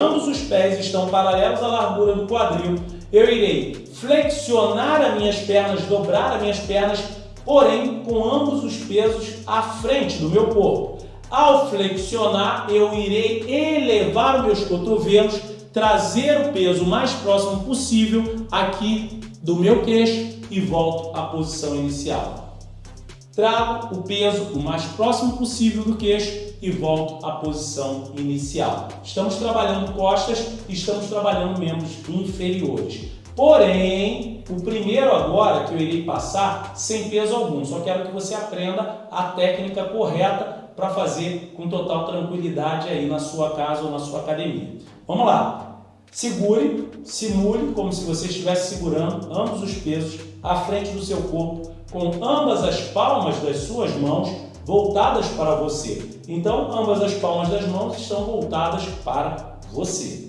ambos os pés estão paralelos à largura do quadril, eu irei flexionar as minhas pernas, dobrar as minhas pernas, porém com ambos os pesos à frente do meu corpo. Ao flexionar, eu irei elevar os meus cotovelos, trazer o peso mais próximo possível aqui do meu queixo e volto à posição inicial. Trago o peso o mais próximo possível do queixo e volto à posição inicial. Estamos trabalhando costas e estamos trabalhando membros inferiores. Porém, o primeiro agora que eu irei passar sem peso algum, só quero que você aprenda a técnica correta para fazer com total tranquilidade aí na sua casa ou na sua academia. Vamos lá! Segure, simule como se você estivesse segurando ambos os pesos à frente do seu corpo, com ambas as palmas das suas mãos voltadas para você. Então, ambas as palmas das mãos estão voltadas para você.